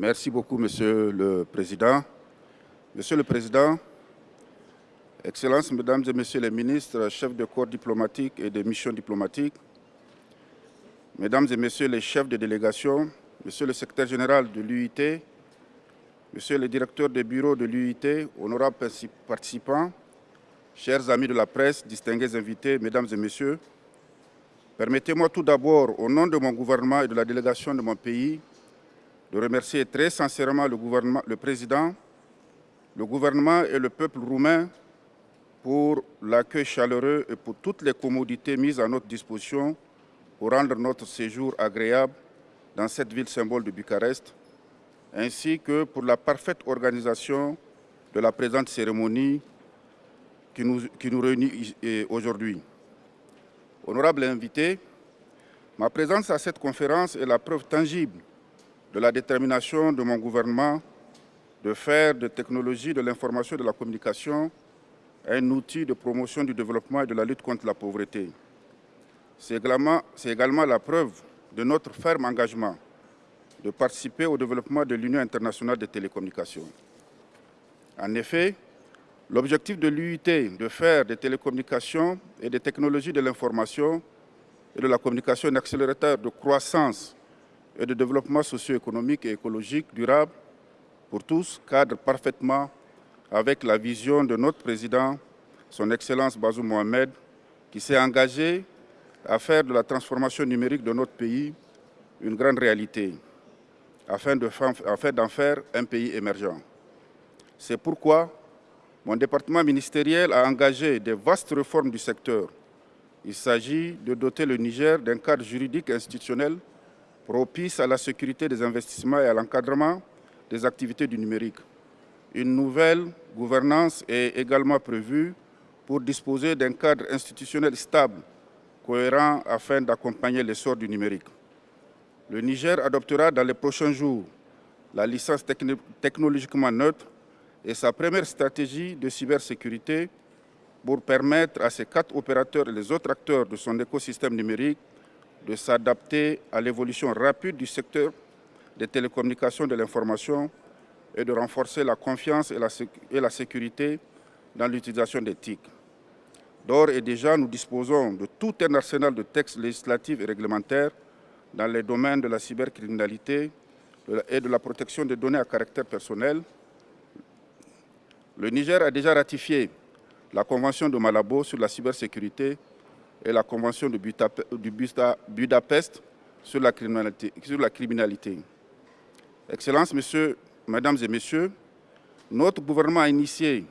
Merci beaucoup, Monsieur le Président. Monsieur le Président, Excellences, Mesdames et Messieurs les ministres, chefs de corps diplomatiques et de missions diplomatiques, Mesdames et Messieurs les chefs de délégation, Monsieur le secrétaire général de l'UIT, Monsieur le directeur des bureaux de l'UIT, honorables participants, chers amis de la presse, distingués invités, Mesdames et Messieurs, permettez-moi tout d'abord, au nom de mon gouvernement et de la délégation de mon pays, de remercier très sincèrement le, président, le gouvernement et le peuple roumain pour l'accueil chaleureux et pour toutes les commodités mises à notre disposition pour rendre notre séjour agréable dans cette ville symbole de Bucarest, ainsi que pour la parfaite organisation de la présente cérémonie qui nous, qui nous réunit aujourd'hui. Honorable invité, ma présence à cette conférence est la preuve tangible de la détermination de mon gouvernement de faire de technologie de l'information et de la communication un outil de promotion du développement et de la lutte contre la pauvreté. C'est également, également, la preuve de notre ferme engagement de participer au développement de l'Union internationale des télécommunications. En effet, l'objectif de l'UIT de faire des télécommunications et des technologies de l'information et de la communication un accélérateur de croissance et de développement socio-économique et écologique durable pour tous cadre parfaitement avec la vision de notre président, son Excellence Bazoum Mohamed, qui s'est engagé à faire de la transformation numérique de notre pays une grande réalité, afin d'en faire un pays émergent. C'est pourquoi mon département ministériel a engagé des vastes réformes du secteur. Il s'agit de doter le Niger d'un cadre juridique institutionnel propice à la sécurité des investissements et à l'encadrement des activités du numérique. Une nouvelle gouvernance est également prévue pour disposer d'un cadre institutionnel stable, cohérent afin d'accompagner l'essor du numérique. Le Niger adoptera dans les prochains jours la licence technologiquement neutre et sa première stratégie de cybersécurité pour permettre à ces quatre opérateurs et les autres acteurs de son écosystème numérique de s'adapter à l'évolution rapide du secteur des télécommunications de l'information et de renforcer la confiance et la, et la sécurité dans l'utilisation des TIC. D'ores et déjà, nous disposons de tout un arsenal de textes législatifs et réglementaires dans les domaines de la cybercriminalité et de la protection des données à caractère personnel. Le Niger a déjà ratifié la Convention de Malabo sur la cybersécurité et la Convention de Budapest sur la criminalité. Excellences, Messieurs, Mesdames et Messieurs, notre gouvernement a initié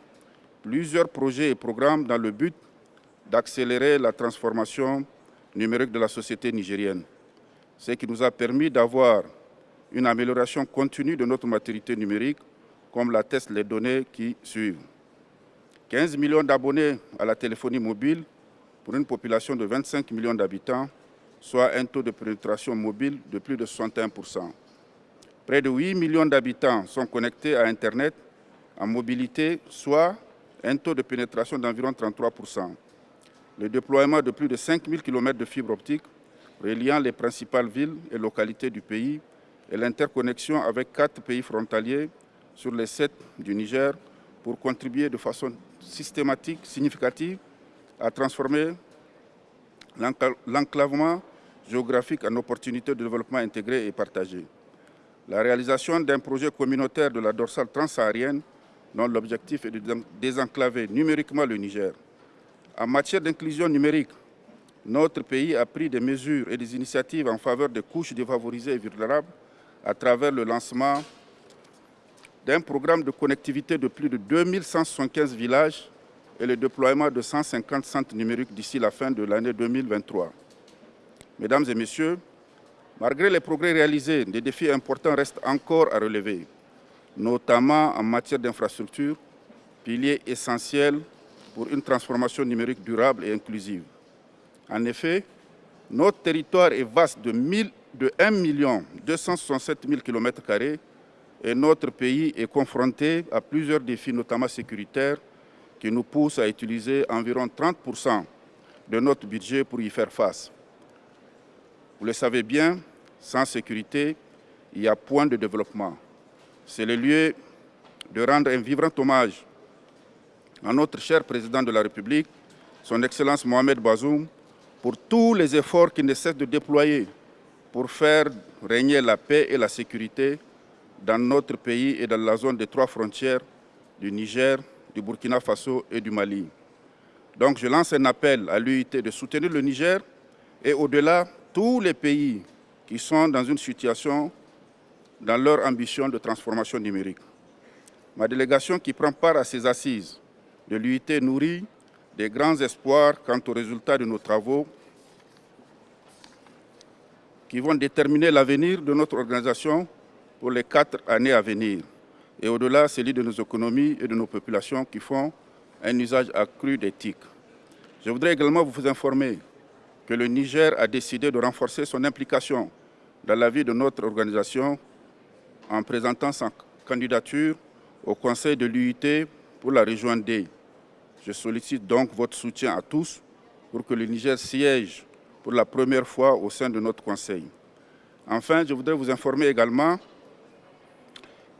plusieurs projets et programmes dans le but d'accélérer la transformation numérique de la société nigérienne, ce qui nous a permis d'avoir une amélioration continue de notre maturité numérique, comme l'attestent les données qui suivent. 15 millions d'abonnés à la téléphonie mobile pour une population de 25 millions d'habitants, soit un taux de pénétration mobile de plus de 61% Près de 8 millions d'habitants sont connectés à Internet en mobilité, soit un taux de pénétration d'environ 33% Le déploiement de plus de 5 000 km de fibres optiques reliant les principales villes et localités du pays et l'interconnexion avec quatre pays frontaliers sur les sept du Niger pour contribuer de façon systématique, significative, à transformer l'enclavement géographique en opportunité de développement intégré et partagé la réalisation d'un projet communautaire de la dorsale transsaharienne dont l'objectif est de désenclaver numériquement le Niger. En matière d'inclusion numérique, notre pays a pris des mesures et des initiatives en faveur des couches défavorisées et vulnérables à travers le lancement d'un programme de connectivité de plus de 2175 villages et le déploiement de 150 centres numériques d'ici la fin de l'année 2023. Mesdames et Messieurs, Malgré les progrès réalisés, des défis importants restent encore à relever, notamment en matière d'infrastructures, pilier essentiel pour une transformation numérique durable et inclusive. En effet, notre territoire est vaste de, 1 267 000 km et notre pays est confronté à plusieurs défis, notamment sécuritaires, qui nous poussent à utiliser environ 30% de notre budget pour y faire face. Vous le savez bien, sans sécurité, il y a point de développement. c'est le lieu de rendre un vibrant hommage à notre cher président de la République, son Excellence Mohamed Bazoum, pour tous les efforts qu'il ne cesse de déployer pour faire régner la paix et la sécurité dans notre pays et dans la zone des trois frontières du Niger, du Burkina Faso et du Mali. Donc je lance un appel à l'UIT de soutenir le Niger et au-delà tous les pays qui sont dans une situation dans leur ambition de transformation numérique. Ma délégation qui prend part à ces assises de l'UIT nourrit des grands espoirs quant aux résultats de nos travaux qui vont déterminer l'avenir de notre organisation pour les quatre années à venir. Et au-delà, celui de nos économies et de nos populations qui font un usage accru des TIC. Je voudrais également vous informer que le Niger a décidé de renforcer son implication dans la vie de notre organisation en présentant sa candidature au Conseil de l'UIT pour la région. Je sollicite donc votre soutien à tous pour que le Niger siège pour la première fois au sein de notre Conseil. Enfin, je voudrais vous informer également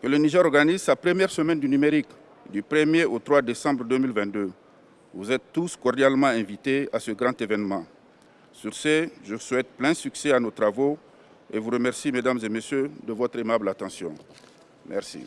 que le Niger organise sa première semaine du numérique du 1er au 3 décembre 2022. Vous êtes tous cordialement invités à ce grand événement. Sur ce, je souhaite plein succès à nos travaux et vous remercie, mesdames et messieurs, de votre aimable attention. Merci.